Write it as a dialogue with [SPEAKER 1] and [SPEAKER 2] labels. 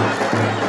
[SPEAKER 1] うん。